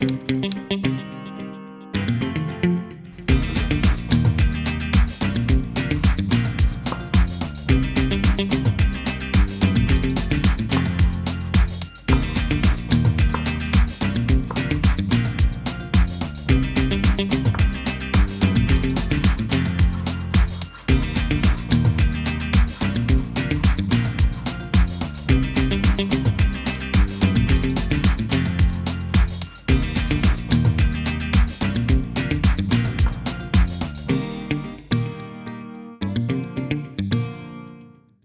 Música